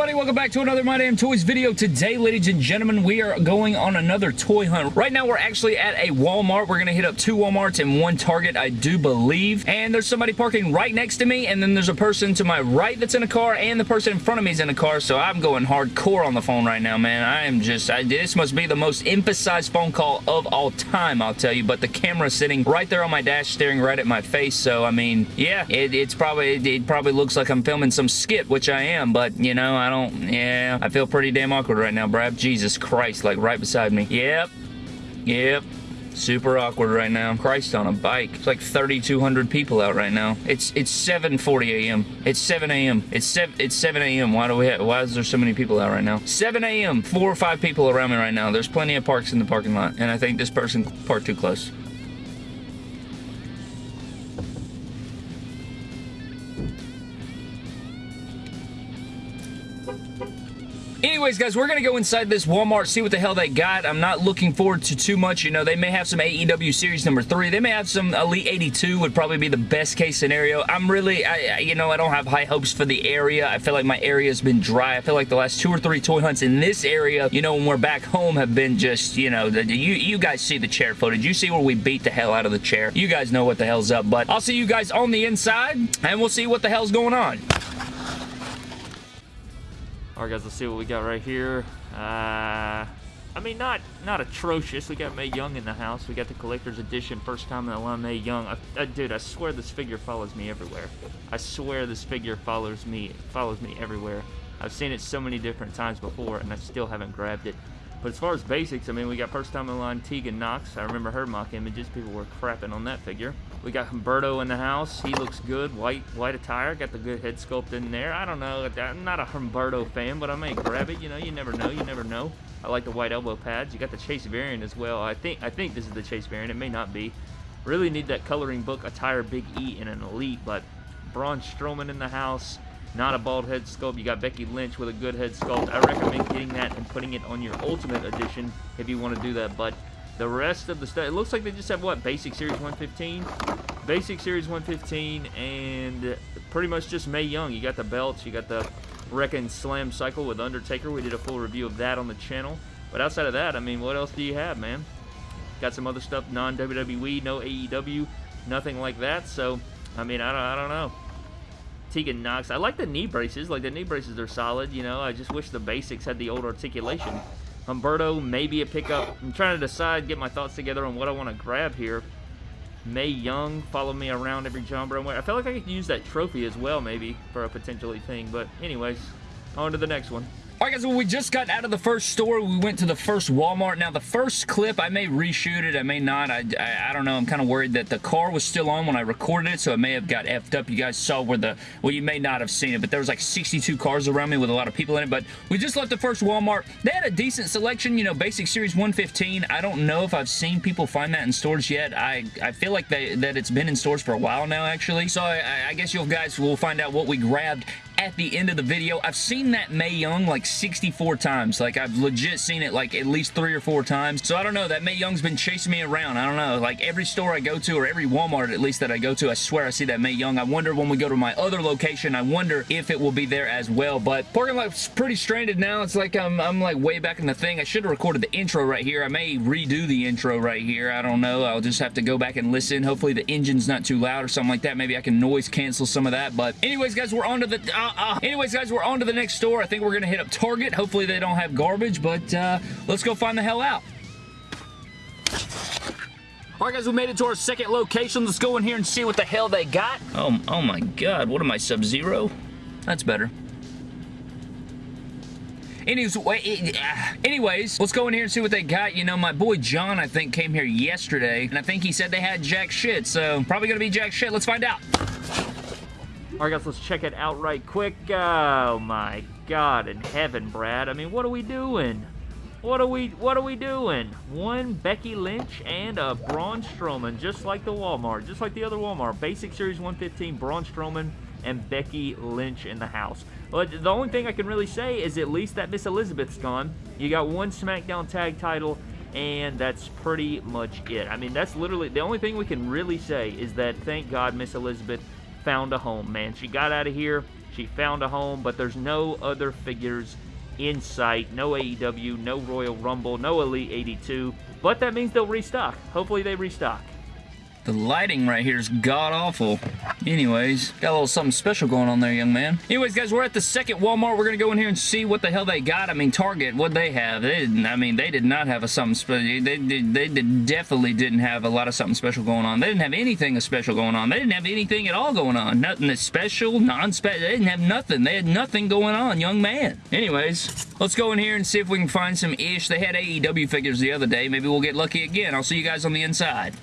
everybody? Welcome back to another My Damn Toys video. Today, ladies and gentlemen, we are going on another toy hunt. Right now, we're actually at a Walmart. We're going to hit up two Walmarts and one Target, I do believe. And there's somebody parking right next to me, and then there's a person to my right that's in a car, and the person in front of me is in a car, so I'm going hardcore on the phone right now, man. I am just, I, this must be the most emphasized phone call of all time, I'll tell you, but the camera's sitting right there on my dash, staring right at my face, so, I mean, yeah, it, it's probably, it, it probably looks like I'm filming some skit, which I am, but, you know, I don't, yeah, I feel pretty damn awkward right now, Brad. Jesus Christ, like right beside me. Yep. Yep. Super awkward right now. Christ on a bike. It's like 3,200 people out right now. It's it's 7:40 a.m. It's 7 a.m. It's 7 it's 7 a.m. Why do we have, why is there so many people out right now? 7 a.m. Four or five people around me right now. There's plenty of parks in the parking lot, and I think this person parked too close. Anyways, guys, we're going to go inside this Walmart, see what the hell they got. I'm not looking forward to too much. You know, they may have some AEW Series number 3. They may have some Elite 82 would probably be the best case scenario. I'm really, I, you know, I don't have high hopes for the area. I feel like my area has been dry. I feel like the last two or three toy hunts in this area, you know, when we're back home have been just, you know, the, you, you guys see the chair footage. You see where we beat the hell out of the chair. You guys know what the hell's up, but I'll see you guys on the inside, and we'll see what the hell's going on. Alright guys, let's see what we got right here. Uh, I mean, not not atrocious. We got Mae Young in the house. We got the collector's edition, first time in line, Mae Young. I, I, dude, I swear this figure follows me everywhere. I swear this figure follows me follows me everywhere. I've seen it so many different times before, and I still haven't grabbed it. But as far as basics, I mean, we got first time in line Tegan Nox. I remember her mock images. People were crapping on that figure. We got Humberto in the house. He looks good. White white attire. Got the good head sculpt in there. I don't know. I'm not a Humberto fan, but I may grab it. You know, you never know. You never know. I like the white elbow pads. You got the Chase variant as well. I think I think this is the Chase variant. It may not be. Really need that coloring book attire Big E in an Elite, but Braun Strowman in the house. Not a bald head sculpt. You got Becky Lynch with a good head sculpt. I recommend getting that and putting it on your Ultimate Edition if you want to do that. But the rest of the stuff, it looks like they just have, what, Basic Series 115? Basic Series 115 and pretty much just Mae Young. You got the belts, you got the Wrekkin' Slam Cycle with Undertaker. We did a full review of that on the channel. But outside of that, I mean, what else do you have, man? Got some other stuff, non-WWE, no AEW, nothing like that. So, I mean, I don't, I don't know. Tegan Nox. I like the knee braces. Like, the knee braces are solid, you know. I just wish the basics had the old articulation. Humberto, maybe a pickup. I'm trying to decide, get my thoughts together on what I want to grab here. Mae Young, follow me around every jumper. I feel like I could use that trophy as well, maybe, for a potentially thing. But anyways, on to the next one. Alright guys, well we just got out of the first store. We went to the first Walmart. Now the first clip, I may reshoot it, I may not. I, I, I don't know. I'm kind of worried that the car was still on when I recorded it, so it may have got effed up. You guys saw where the, well you may not have seen it, but there was like 62 cars around me with a lot of people in it, but we just left the first Walmart. They had a decent selection, you know, Basic Series 115. I don't know if I've seen people find that in stores yet. I, I feel like they, that it's been in stores for a while now, actually. So I, I guess you guys will find out what we grabbed at the end of the video. I've seen that Mae Young like 64 times. Like, I've legit seen it like at least three or four times. So, I don't know. That Mae Young's been chasing me around. I don't know. Like, every store I go to or every Walmart at least that I go to, I swear I see that Mae Young. I wonder when we go to my other location, I wonder if it will be there as well. But parking lot's pretty stranded now. It's like I'm, I'm like way back in the thing. I should have recorded the intro right here. I may redo the intro right here. I don't know. I'll just have to go back and listen. Hopefully the engine's not too loud or something like that. Maybe I can noise cancel some of that. But anyways, guys, we're on to the... Uh, uh, anyways, guys, we're on to the next store. I think we're going to hit up Target. Hopefully they don't have garbage, but uh, let's go find the hell out. Alright guys, we made it to our second location. Let's go in here and see what the hell they got. Oh, oh my god, what am I, Sub-Zero? That's better. Anyways, anyways, let's go in here and see what they got. You know, my boy John, I think, came here yesterday, and I think he said they had jack shit, so probably gonna be jack shit. Let's find out. Alright guys, let's check it out right quick. Oh my god in heaven, Brad. I mean, what are we doing? What are we what are we doing? One Becky Lynch and a Braun Strowman, just like the Walmart, just like the other Walmart. Basic Series 115, Braun Strowman and Becky Lynch in the house. But the only thing I can really say is at least that Miss Elizabeth's gone. You got one SmackDown tag title, and that's pretty much it. I mean, that's literally the only thing we can really say is that thank God Miss Elizabeth found a home, man. She got out of here. She found a home, but there's no other figures in sight. No AEW, no Royal Rumble, no Elite 82. But that means they'll restock. Hopefully they restock. The lighting right here is god-awful. Anyways, got a little something special going on there, young man. Anyways, guys, we're at the second Walmart. We're going to go in here and see what the hell they got. I mean, Target, what they have. They didn't, I mean, they did not have a something special. They, did, they did, definitely didn't have a lot of something special going on. They didn't have anything special going on. They didn't have anything at all going on. Nothing special, non-special. They didn't have nothing. They had nothing going on, young man. Anyways, let's go in here and see if we can find some ish. They had AEW figures the other day. Maybe we'll get lucky again. I'll see you guys on the inside.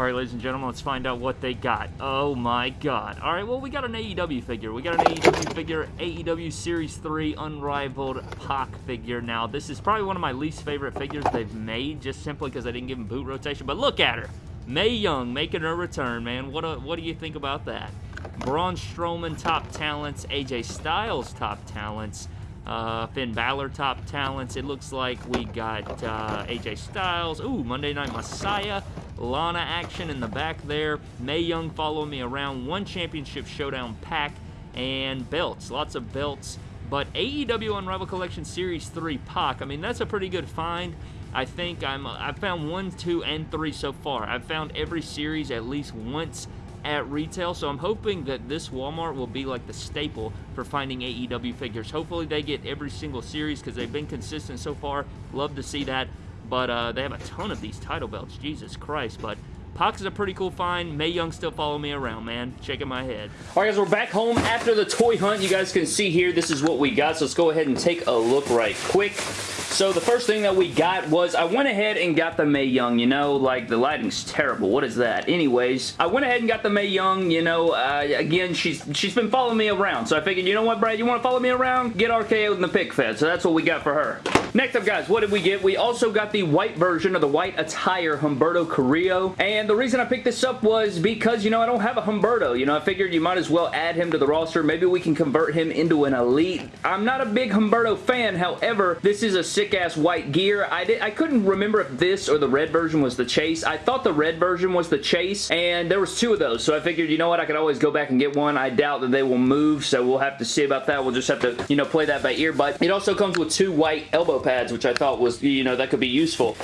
Alright, ladies and gentlemen, let's find out what they got. Oh my god. Alright, well, we got an AEW figure. We got an AEW figure, AEW Series 3 Unrivaled Pac figure. Now, this is probably one of my least favorite figures they've made, just simply because I didn't give him boot rotation. But look at her. Mae Young making her return, man. What, a, what do you think about that? Braun Strowman top talents, AJ Styles top talents, uh, Finn Balor top talents. It looks like we got uh, AJ Styles. Ooh, Monday Night Messiah. Lana action in the back there. Mae Young following me around. One championship showdown pack and belts. Lots of belts. But AEW Unrivaled Collection Series 3 Pac, I mean, that's a pretty good find. I think I'm, uh, I've found one, two, and three so far. I've found every series at least once at retail, so I'm hoping that this Walmart will be like the staple for finding AEW figures. Hopefully they get every single series because they've been consistent so far. Love to see that. But uh, they have a ton of these title belts. Jesus Christ. But Pac is a pretty cool find. Mae Young still follow me around, man. Shaking my head. All right, guys, we're back home after the toy hunt. You guys can see here, this is what we got. So let's go ahead and take a look right quick. So the first thing that we got was I went ahead and got the Mae Young, you know, like the lighting's terrible. What is that? Anyways, I went ahead and got the Mae Young, you know, uh, again, she's she's been following me around. So I figured, you know what, Brad, you want to follow me around? Get RKO in the pick fed. So that's what we got for her. Next up, guys, what did we get? We also got the white version of the white attire Humberto Carrillo. And the reason I picked this up was because, you know, I don't have a Humberto. You know, I figured you might as well add him to the roster. Maybe we can convert him into an elite. I'm not a big Humberto fan. However, this is a sick-ass white gear. I, did, I couldn't remember if this or the red version was the chase. I thought the red version was the chase, and there was two of those. So I figured, you know what, I could always go back and get one. I doubt that they will move, so we'll have to see about that. We'll just have to, you know, play that by ear. But it also comes with two white elbow pads, which I thought was, you know, that could be useful.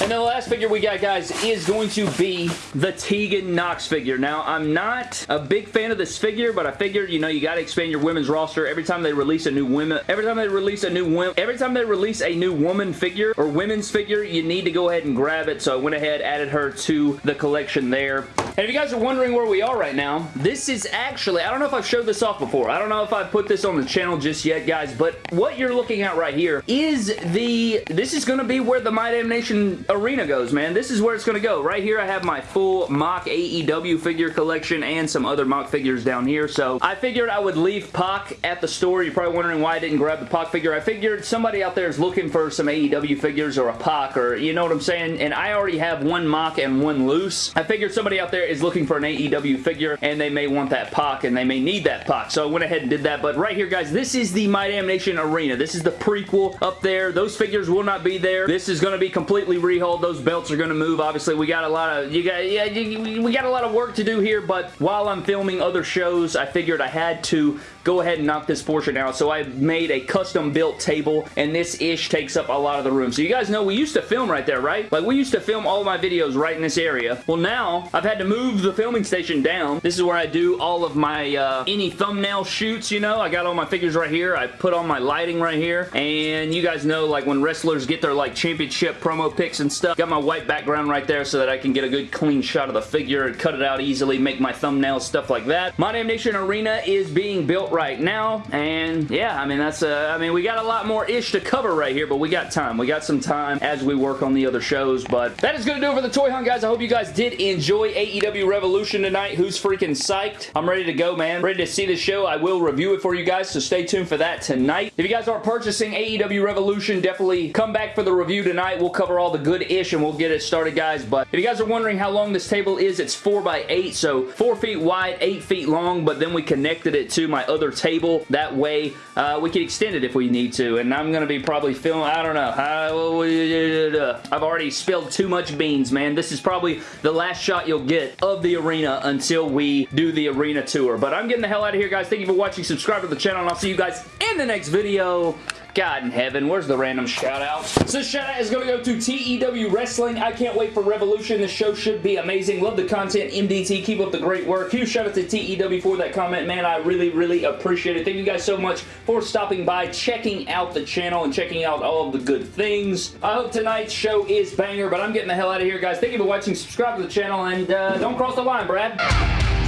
And then the last figure we got, guys, is going to be the Tegan Nox figure. Now, I'm not a big fan of this figure, but I figured, you know, you got to expand your women's roster every time they release a new women. Every time they release a new women. Every time they release a new woman figure or women's figure, you need to go ahead and grab it. So I went ahead, added her to the collection there. And if you guys are wondering where we are right now, this is actually, I don't know if I've showed this off before. I don't know if I've put this on the channel just yet, guys, but what you're looking at right here is the, this is going to be where the My Damn Nation arena goes, man. This is where it's going to go. Right here, I have my full mock AEW figure collection and some other mock figures down here. So I figured I would leave Pac at the store. You're probably wondering why I didn't grab the Pac figure. I figured somebody out there is looking for some AEW figures or a Pac or you know what I'm saying? And I already have one mock and one loose. I figured somebody out there is looking for an AEW figure and they may want that Pac and they may need that Pac. So I went ahead and did that. But right here, guys, this is the My Damn Nation Arena. This is the prequel up there. Those figures will not be there. This is going to be completely rehauled. Those belts are going to move. Obviously, we got a lot of you got yeah we got a lot of work to do here. But while I'm filming other shows, I figured I had to go ahead and knock this portion out. So I made a custom built table and this ish takes up a lot of the room. So you guys know we used to film right there, right? Like we used to film all my videos right in this area. Well now I've had to move the filming station down. This is where I do all of my uh, any thumbnail shoots, you know. I got all my figures right here. I put on my lighting right here. And you guys know like when wrestlers get their like championship promo pics and stuff. Got my white background right there so that I can get a good clean shot of the figure and cut it out easily, make my thumbnails, stuff like that. My Damn Nation Arena is being built right now, and yeah, I mean, that's, uh, I mean, we got a lot more ish to cover right here, but we got time. We got some time as we work on the other shows, but that is going to do it for the Toy Hunt, guys. I hope you guys did enjoy AEW Revolution tonight. Who's freaking psyched? I'm ready to go, man. Ready to see the show. I will review it for you guys, so stay tuned for that tonight. If you guys are purchasing AEW Revolution, definitely come back for the review tonight. We'll cover all the good ish and we'll get it started, guys, but if you guys are wondering how long this table is, it's 4 by 8 so 4 feet wide, 8 feet long, but then we connected it to my other table table. That way, uh, we can extend it if we need to. And I'm going to be probably filming, I don't know. I, I've already spilled too much beans, man. This is probably the last shot you'll get of the arena until we do the arena tour. But I'm getting the hell out of here, guys. Thank you for watching. Subscribe to the channel, and I'll see you guys in the next video. God in heaven, where's the random shout out? So shout out is going to go to TEW Wrestling. I can't wait for Revolution. This show should be amazing. Love the content. MDT, keep up the great work. Huge shout out to TEW for that comment. Man, I really, really appreciate it. Thank you guys so much for stopping by, checking out the channel, and checking out all of the good things. I hope tonight's show is banger, but I'm getting the hell out of here, guys. Thank you for watching. Subscribe to the channel, and uh, don't cross the line, Brad.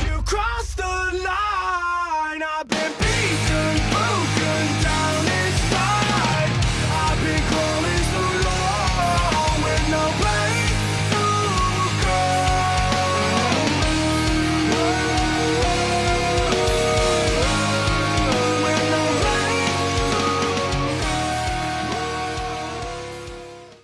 You crossed the line.